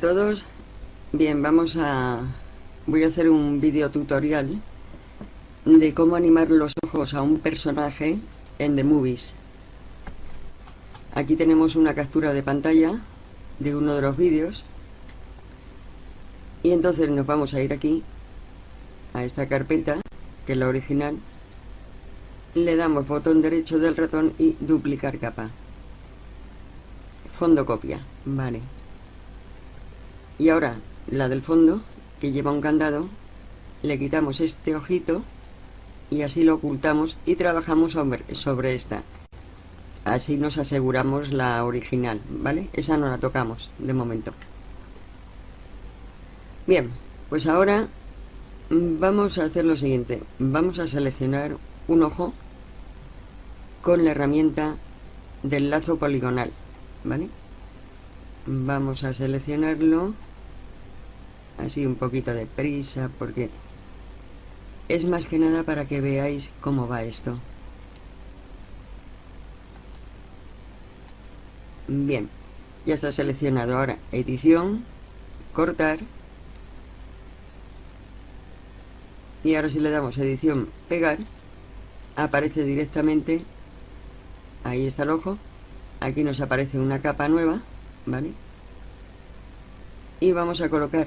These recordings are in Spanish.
Todos. Bien, vamos a... Voy a hacer un video tutorial de cómo animar los ojos a un personaje en The Movies. Aquí tenemos una captura de pantalla de uno de los vídeos. Y entonces nos vamos a ir aquí, a esta carpeta, que es la original. Le damos botón derecho del ratón y duplicar capa. Fondo copia, vale. Y ahora la del fondo, que lleva un candado, le quitamos este ojito y así lo ocultamos y trabajamos sobre, esta. Así nos aseguramos la original, ¿vale? Esa no la tocamos de momento. Bien, pues ahora vamos a hacer lo siguiente. Vamos a seleccionar un ojo con la herramienta del lazo poligonal, ¿vale? Vamos a seleccionarlo así un poquito de prisa porque es más que nada para que veáis cómo va esto. Bien ya está seleccionado. Ahora edición cortar. Y ahora si le damos edición pegar aparece directamente ahí está el ojo aquí nos aparece una capa nueva vale y vamos a colocar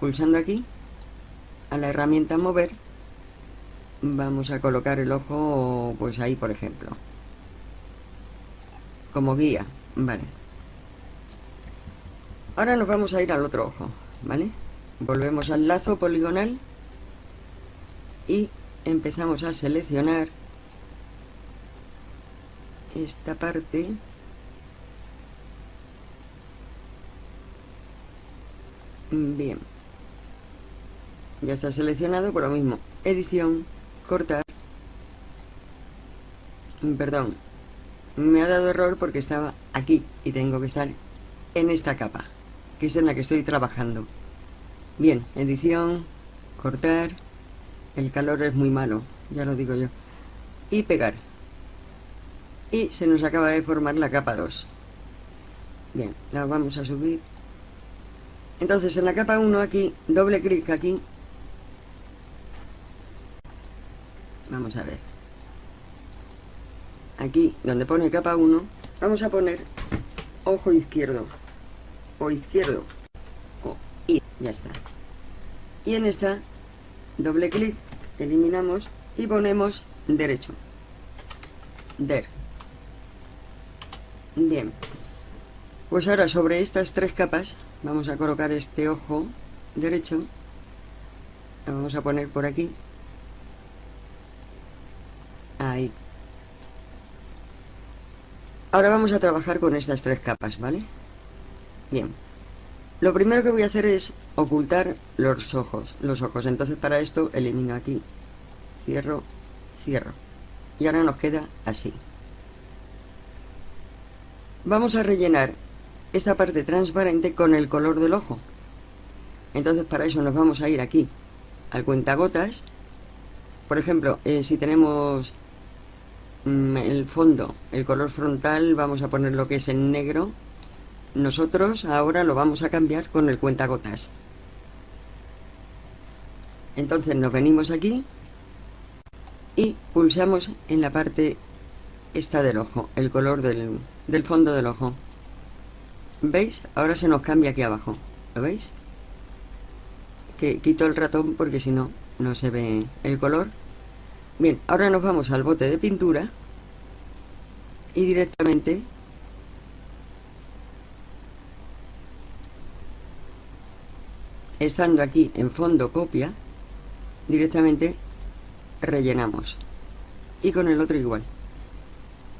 pulsando aquí a la herramienta mover vamos a colocar el ojo pues ahí por ejemplo. Como guía vale. Ahora nos vamos a ir al otro ojo vale volvemos al lazo poligonal y empezamos a seleccionar esta parte bien. Ya está seleccionado por lo mismo. Edición cortar. Perdón. Me ha dado error porque estaba aquí y tengo que estar en esta capa que es en la que estoy trabajando. Bien, edición cortar. El calor es muy malo ya lo digo yo. Y pegar. Y se nos acaba de formar la capa 2 bien, la vamos a subir entonces en la capa 1 aquí, doble clic aquí. Vamos a ver. Aquí donde pone capa 1 vamos a poner ojo izquierdo o izquierdo o y ya está. Y en esta doble clic eliminamos y ponemos derecho. Der. Bien. Pues ahora sobre estas tres capas vamos a colocar este ojo derecho lo vamos a poner por aquí Ahí. Ahora vamos a trabajar con estas tres capas, ¿vale? Bien. Lo primero que voy a hacer es ocultar los ojos, los ojos. Entonces para esto elimino aquí, cierro, cierro. Y ahora nos queda así. Vamos a rellenar esta parte transparente con el color del ojo. Entonces para eso nos vamos a ir aquí al cuentagotas. Por ejemplo, eh, si tenemos Mm, el fondo, el color frontal, vamos a poner lo que es en negro. Nosotros ahora lo vamos a cambiar con el cuentagotas. Entonces nos venimos aquí y pulsamos en la parte esta del ojo, el color del, del fondo del ojo. ¿Veis? Ahora se nos cambia aquí abajo. ¿Lo veis? Que quito el ratón porque si no, no se ve el color Bien, ahora nos vamos al bote de pintura y directamente estando aquí en fondo copia directamente rellenamos y con el otro igual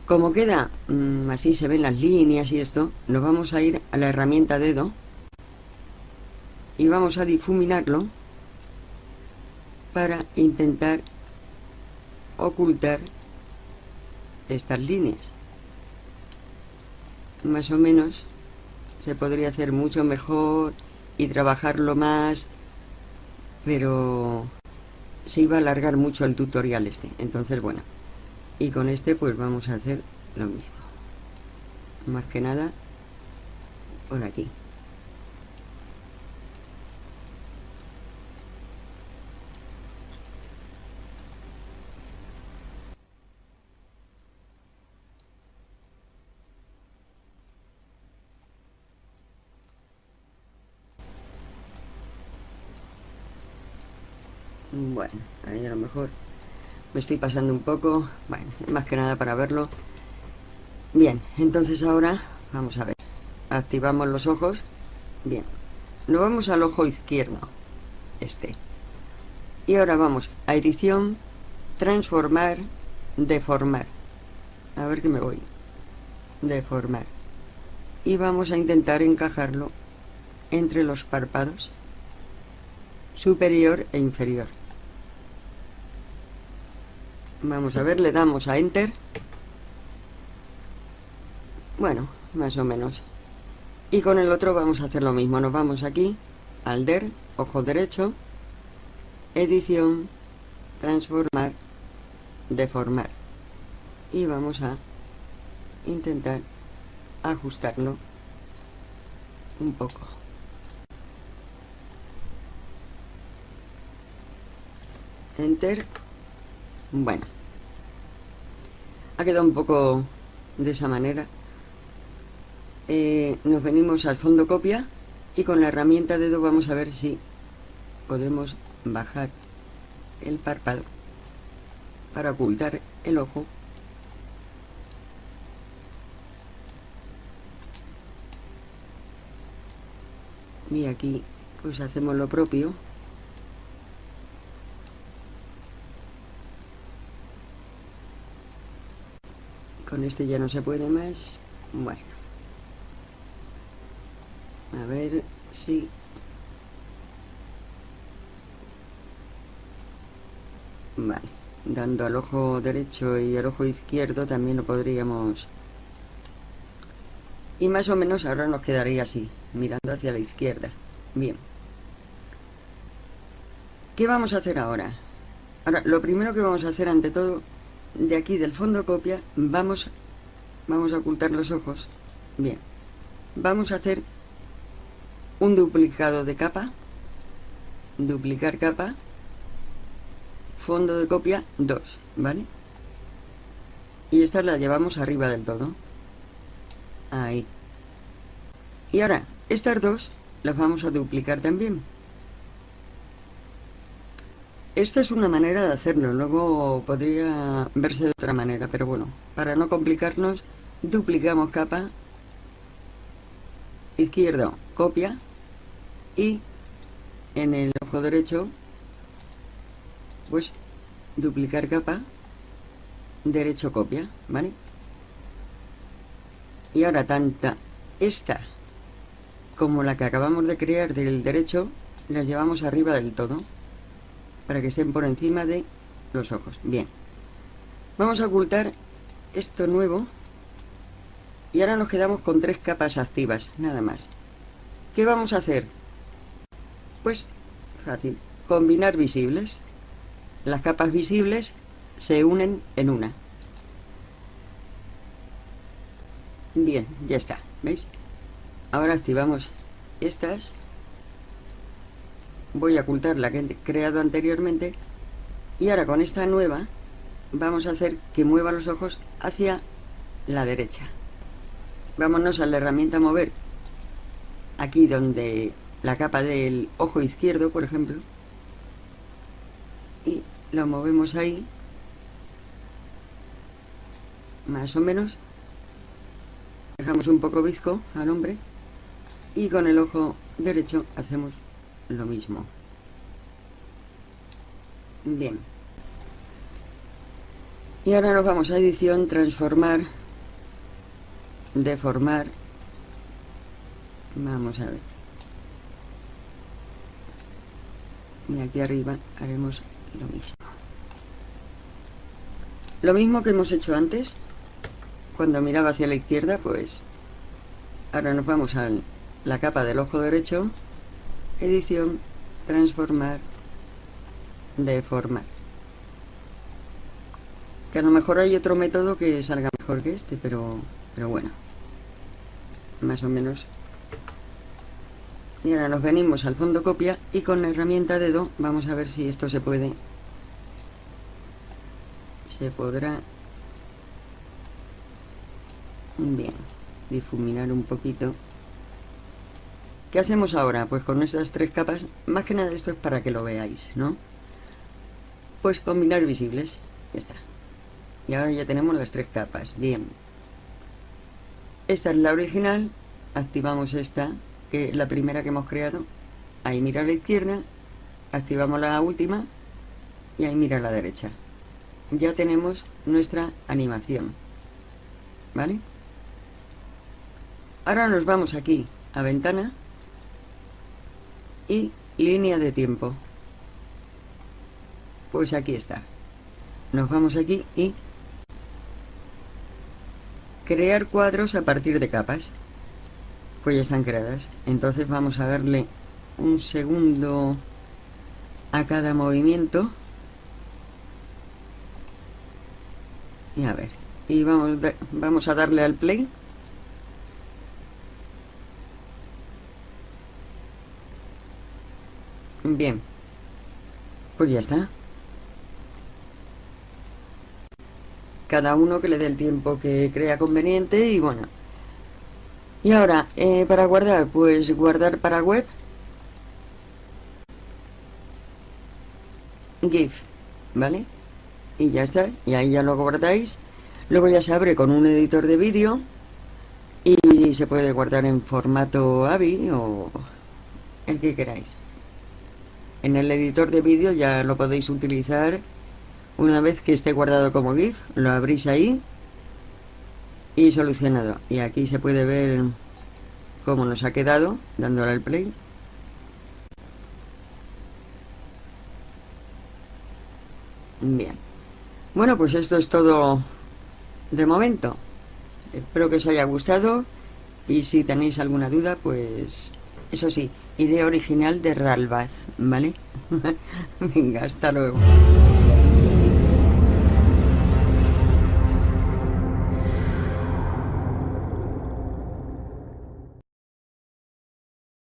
como queda mm, así se ven las líneas y esto nos vamos a ir a la herramienta dedo y vamos a difuminarlo para intentar ocultar estas líneas. Más o menos se podría hacer mucho mejor y trabajarlo más pero se iba a alargar mucho el tutorial este. Entonces bueno y con este pues vamos a hacer lo mismo. Más que nada por aquí. Bueno, ahí a lo mejor me estoy pasando un poco. Bueno, más que nada para verlo. Bien, entonces ahora vamos a ver. Activamos los ojos. Bien, nos vamos al ojo izquierdo. Este. Y ahora vamos a edición, transformar, deformar. A ver que me voy. Deformar. Y vamos a intentar encajarlo entre los párpados superior e inferior. Vamos a ver, le damos a Enter. Bueno, más o menos. Y con el otro vamos a hacer lo mismo. Nos vamos aquí, al DER, ojo derecho, edición, transformar, deformar. Y vamos a intentar ajustarlo un poco. Enter. Bueno. Ha quedado un poco de esa manera. Eh, nos venimos al fondo copia y con la herramienta dedo vamos a ver si podemos bajar el párpado para ocultar el ojo y aquí pues hacemos lo propio con este ya no se puede más. Bueno. A ver si vale. Dando al ojo derecho y al ojo izquierdo también lo podríamos y más o menos ahora nos quedaría así mirando hacia la izquierda. Bien. ¿qué vamos a hacer ahora? ahora lo primero que vamos a hacer ante todo de aquí del fondo copia vamos vamos a ocultar los ojos. Bien. Vamos a hacer un duplicado de capa duplicar capa fondo de copia 2 ¿vale? y esta la llevamos arriba del todo. Ahí. Y ahora estas dos las vamos a duplicar también esta es una manera de hacerlo, luego podría verse de otra manera, pero bueno, para no complicarnos, duplicamos capa, izquierdo, copia, y en el ojo derecho, pues duplicar capa, derecho, copia, ¿vale? Y ahora tanta esta como la que acabamos de crear del derecho, las llevamos arriba del todo para que estén por encima de los ojos. Bien. Vamos a ocultar esto nuevo. Y ahora nos quedamos con tres capas activas, nada más. ¿Qué vamos a hacer? Pues fácil. Combinar visibles. Las capas visibles se unen en una. Bien, ya está. ¿Veis? Ahora activamos estas voy a ocultar la que he creado anteriormente y ahora con esta nueva vamos a hacer que mueva los ojos hacia la derecha. Vámonos a la herramienta mover. Aquí donde la capa del ojo izquierdo por ejemplo. Y lo movemos ahí. Más o menos. Dejamos un poco bizco al hombre. Y con el ojo derecho hacemos lo mismo. Bien. Y ahora nos vamos a edición, transformar, deformar. Vamos a ver. Y aquí arriba haremos lo mismo. Lo mismo que hemos hecho antes, cuando miraba hacia la izquierda, pues ahora nos vamos a la capa del ojo derecho edición, transformar, deformar. Que a lo mejor hay otro método que salga mejor que este, pero, pero bueno, más o menos. Y ahora nos venimos al fondo copia y con la herramienta dedo vamos a ver si esto se puede. Se podrá bien difuminar un poquito ¿Qué hacemos ahora? Pues con estas tres capas, más que nada esto es para que lo veáis, ¿no? pues combinar visibles. Ya está. Y ahora ya tenemos las tres capas. Bien. Esta es la original. Activamos esta, que es la primera que hemos creado. Ahí mira a la izquierda. Activamos la última. Y ahí mira a la derecha. Ya tenemos nuestra animación. ¿Vale? Ahora nos vamos aquí a ventana y línea de tiempo. Pues aquí está. Nos vamos aquí y crear cuadros a partir de capas. Pues ya están creadas. Entonces vamos a darle un segundo a cada movimiento. Y a ver. Y vamos, vamos a darle al play. Bien. Pues ya está. Cada uno que le dé el tiempo que crea conveniente y bueno. Y ahora, eh, para guardar, pues guardar para web. GIF, ¿vale? Y ya está, y ahí ya lo guardáis. Luego ya se abre con un editor de vídeo y se puede guardar en formato AVI o el que queráis. En el editor de vídeo ya lo podéis utilizar una vez que esté guardado como GIF, lo abrís ahí y solucionado. Y aquí se puede ver cómo nos ha quedado dándole al play. Bien. Bueno, pues esto es todo de momento. Espero que os haya gustado y si tenéis alguna duda, pues eso sí, idea original de Ralbaz, ¿vale? Venga, hasta luego.